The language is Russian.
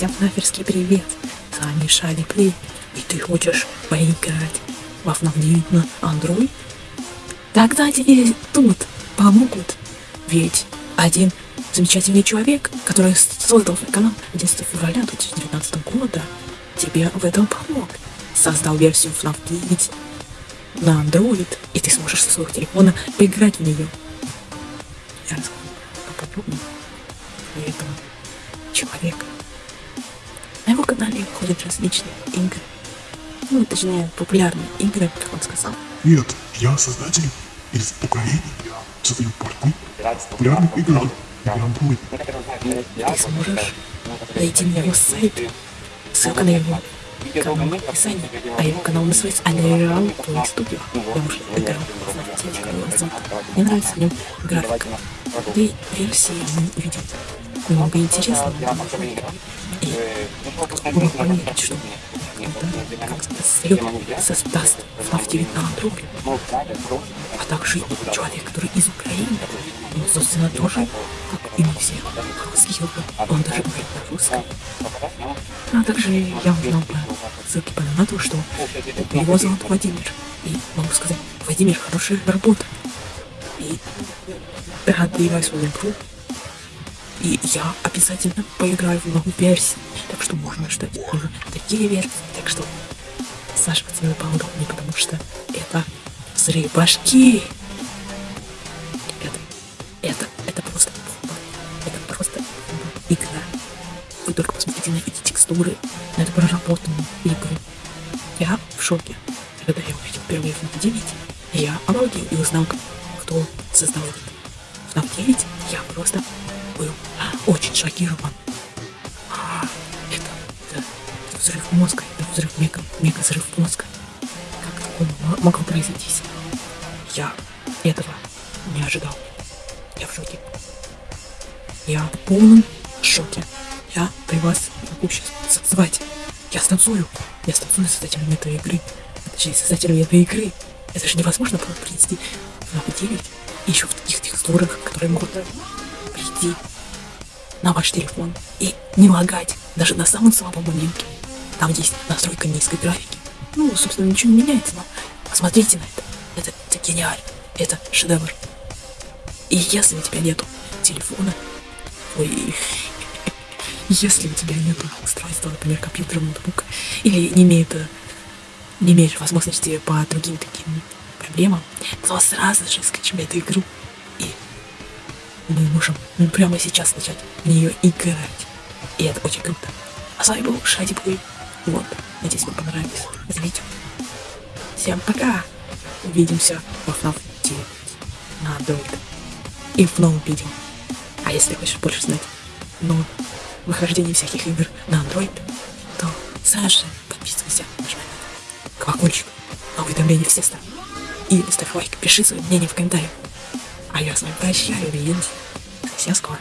Русский привет, с вами Шали Плей, и ты хочешь поиграть 9 на Android? Тогда тебе тут помогут, ведь один замечательный человек, который создал свой канал 11 февраля 2019 года, тебе в этом помог. Создал версию FNAF 9 на Android, и ты сможешь со своего телефона поиграть в нее. Я расскажу поподробнее этого человека. На канале ходят различные игры. Ну, точнее, популярные игры, как он сказал. Нет, я создатель из Украины. Создаю порту популярных игр на Android. Ты сможешь найти на его сайт, ссылка на его канал в описании, а его канал называется Unreal Play Studio. Я уже играл в несколько назад. Мне нравится в нем графика. Да и версии видим много интересного. Понять, что создает, создаст FNAF 9 на Android, а также человек, который из Украины, он, собственно, тоже, как и мы все, русский он даже говорит на русском. А также я узнал про ссылки по донату, что его зовут Владимир. И могу сказать, Владимир, хорошая работа. И рад поиграть свою игру. И я обязательно поиграю в новую версию. Так что можно ждать уже такие версии. Так что Саша пацаны поудобнее, потому что это взрыв башки. Это, это, это просто бомба. Это просто игра. Вы только посмотрите на эти текстуры, на эту проработанную игру. Я в шоке. Когда я увидел впервые FNAF 9, я обалдел и узнал, кто создал этот FNAF 9. Я просто был очень шокирован. А, Это, это, это взрыв мозга, это взрыв мега, мега взрыв мозга. Как такое мо- могло произойти? Я этого не ожидал. Я в шоке. Я в полном шоке. Я при вас могу сейчас танцевать. Я станцую. Я станцую с создателем этой игры. Точнее, создателем этой игры. Это же невозможно было принести в 9 и еще в таких текстурах, которые могут прийти на ваш телефон и не лагать даже на самом слабом моменте. Там есть настройка низкой графики. Ну, собственно, ничего не меняется, но посмотрите на это. Это, это гениально. Это шедевр. И если у тебя нету телефона, ой, если у тебя нету устройства, например, компьютера, ноутбука, или не имеет, э, не имеешь возможности по другим таким проблемам, то сразу же скачивай эту игру мы можем прямо сейчас начать в нее играть. И это очень круто. А с вами был Шади Плей. Вот. Надеюсь, вам понравилось это видео. Всем пока. Увидимся во FNAF 9 на Android. И в новом видео. А если хочешь больше знать но выхождение всяких игр на Android, то сразу же подписывайся, нажимай на колокольчик, на уведомления все ставь. И ставь лайк, пиши свое мнение в комментариях. А я с вами прощаюсь, увидимся. Совсем скоро.